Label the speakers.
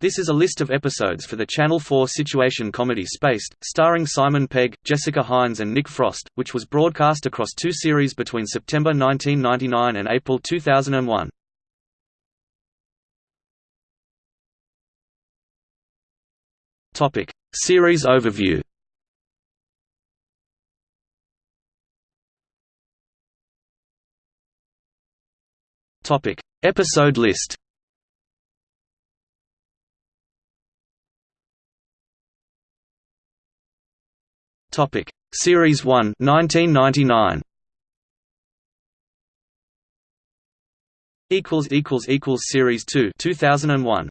Speaker 1: This is a list of episodes for the Channel 4 situation comedy Spaced, starring Simon Pegg, Jessica Hynes and Nick Frost, which was broadcast across two series between September 1999 and April 2001. Topic: Series overview. Topic: Episode list. Topic: Series 1, 1999. Equals equals equals Series 2, 2001.